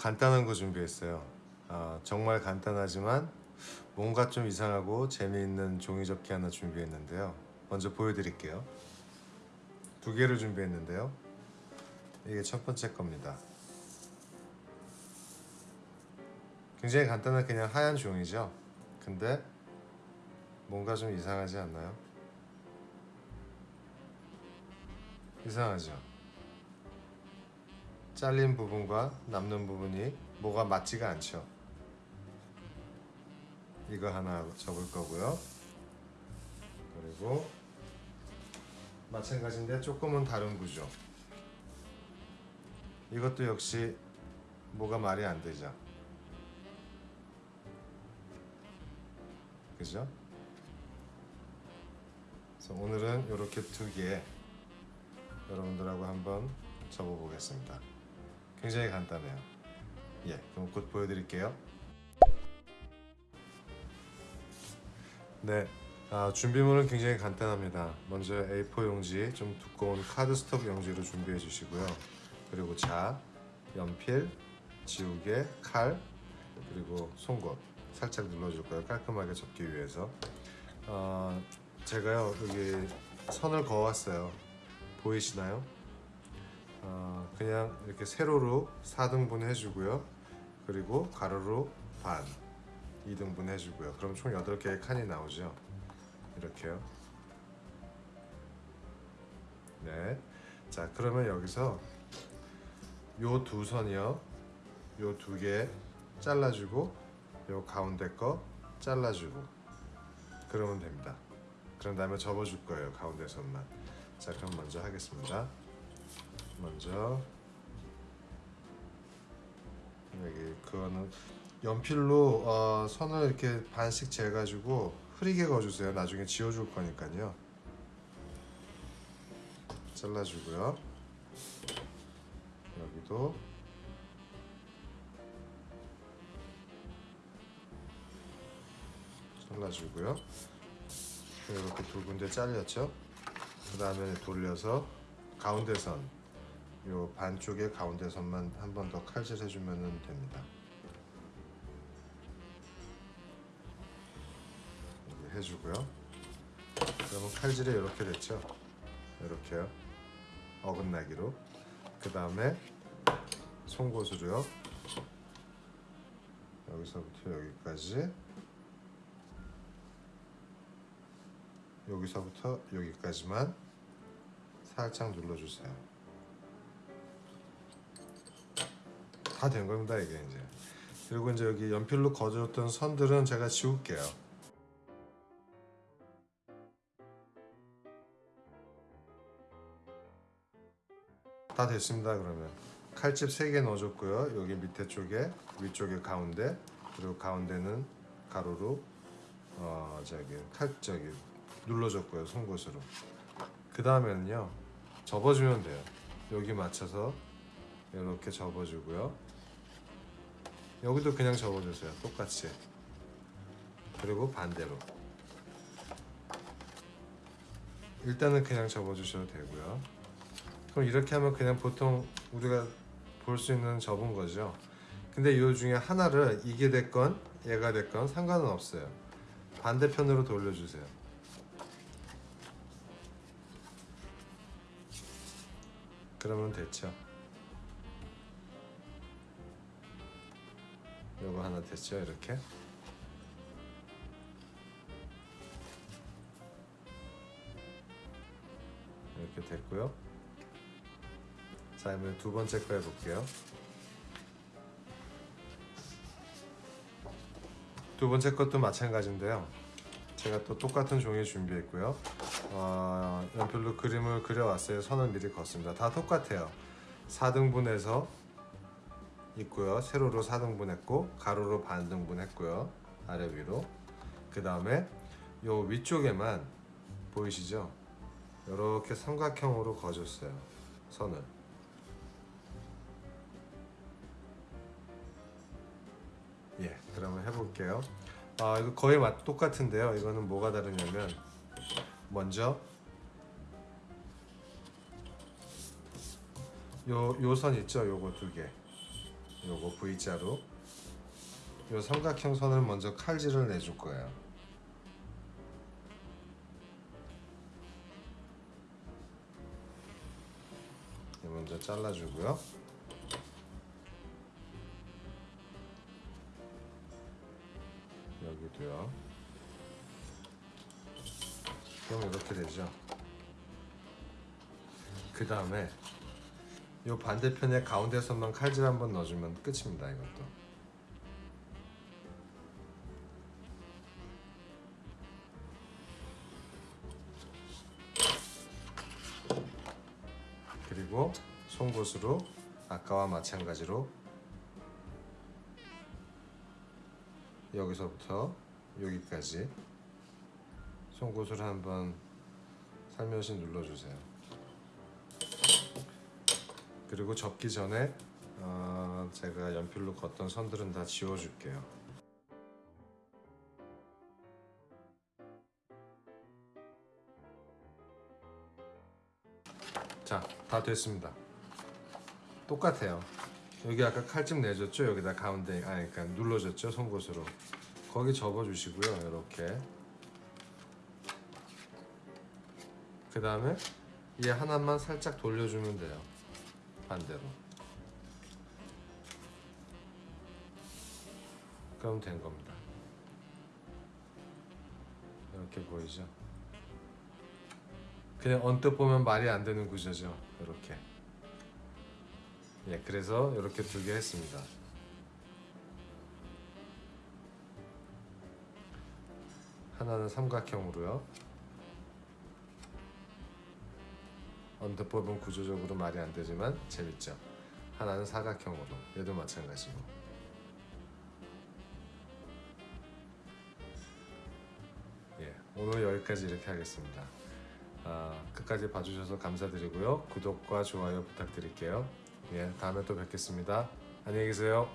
간단한 거 준비했어요. 아, 정말 간단하지만 뭔가 좀 이상하고 재미있는 종이접기 하나 준비했는데요. 먼저 보여드릴게요. 두 개를 준비했는데요. 이게 첫 번째 겁니다. 굉장히 간단한 그냥 하얀 종이죠? 근데 뭔가 좀 이상하지 않나요? 이상하죠? 잘린 부분과 남는 부분이 뭐가 맞지가 않죠. 이거 하나 접을 거고요. 그리고 마찬가지인데 조금은 다른 구조. 이것도 역시 뭐가 말이 안 되죠. 그죠? 그래서 오늘은 이렇게 두 개 여러분들하고 한번 접어 보겠습니다 굉장히 간단해요. 예 그럼 곧 보여드릴게요. 네 아, 준비물은 굉장히 간단합니다. 먼저 A4 용지 좀 두꺼운 카드스톱 용지로 준비해 주시고요. 그리고 자, 연필, 지우개, 칼 그리고 송곳 살짝 눌러줄 거예요. 깔끔하게 접기 위해서. 어, 제가요 여기 선을 그어왔어요. 보이시나요? 어, 그냥 이렇게 세로로 4등분 해주고요. 그리고 가로로 반 2등분 해주고요. 그럼 총 8개의 칸이 나오죠. 이렇게요. 네자 그러면 여기서 요 두 선이요. 요 두 개 잘라주고 요 가운데 거 잘라주고 그러면 됩니다. 그런 다음에 접어줄 거예요 가운데 선만. 자 그럼 먼저 하겠습니다 먼저. 여기 그거는 연필로 어, 선을 이렇게 반씩 재가지고 흐리게 그어주세요. 나중에 지워줄 거니까요. 잘라주고요. 여기도. 잘라주고요. 이렇게 두 군데 잘렸죠? 그 다음에 돌려서 가운데 선, 요 반쪽의 가운데 선만 한 번 더 칼질 해 주면 됩니다. 해주고요. 그러면 칼질이 이렇게 됐죠. 이렇게요. 어긋나기로. 그 다음에 송곳으로요. 여기서부터 여기까지. 여기서부터 여기까지만 살짝 눌러주세요. 다 된 겁니다 이게 이제. 그리고 이제 여기 연필로 그어줬던 선들은 제가 지울게요. 다 됐습니다 그러면. 칼집 3개 넣어줬고요. 여기 밑에 쪽에 위쪽에 가운데 그리고 가운데는 가로로 어 저기 칼 저기 눌러줬고요 송곳으로. 그 다음에는요 접어주면 돼요. 여기 맞춰서 이렇게 접어주고요 여기도 그냥 접어주세요. 똑같이. 그리고 반대로. 일단은 그냥 접어주셔도 되고요. 그럼 이렇게 하면 그냥 보통 우리가 볼 수 있는 접은 거죠. 근데 이 중에 하나를 이게 됐건 얘가 됐건 상관은 없어요. 반대편으로 돌려주세요. 그러면 됐죠 요거 하나 됐죠 이렇게? 이렇게 됐고요. 자 그러면 두 번째 거 해볼게요. 두 번째 것도 마찬가지인데요. 제가 또 똑같은 종이 준비했고요. 어, 연필로 그림을 그려왔어요. 선을 미리 걷습니다. 다 똑같아요. 4등분해서 있고요. 세로로 4등분 했고 가로로 반등분 했고요. 아래 위로. 그 다음에 요 위쪽에만 보이시죠? 이렇게 삼각형으로 그어줬어요. 선을. 예 그러면 해볼게요. 아 이거 거의 맛 똑같은데요. 이거는 뭐가 다르냐면 먼저 요 요선 있죠? 요거 두개 요거 V자로 요 삼각형 선을 먼저 칼질을 내줄 거예요. 네, 먼저 잘라주고요. 여기도요. 그럼 이렇게 되죠. 그 다음에 요 반대편에 가운데 선만 칼질 한번 넣어주면 끝입니다. 이것도. 그리고 송곳으로 아까와 마찬가지로 여기서부터 여기까지 송곳으로 한번 살며시 눌러주세요. 그리고 접기 전에 어, 제가 연필로 걷던 선들은 다 지워줄게요. 자, 다 됐습니다. 똑같아요. 여기 아까 칼집 내줬죠? 여기다 가운데, 아, 그러니까 눌러줬죠? 송곳으로. 거기 접어주시고요. 이렇게. 그 다음에 얘 하나만 살짝 돌려주면 돼요. 반대로. 그럼 된 겁니다. 이렇게 보이죠? 그냥 언뜻 보면 말이 안 되는 구조죠. 이렇게. 예, 그래서 이렇게 두 개 했습니다. 하나는 삼각형으로요. 보면 구조적으로 말이 안 되지만 재밌죠. 하나는 사각형으로. 얘도 마찬가지고. 예, 오늘 여기까지 이렇게 하겠습니다. 아, 끝까지 봐주셔서 감사드리고요. 구독과 좋아요 부탁드릴게요. 예, 다음에 또 뵙겠습니다. 안녕히 계세요.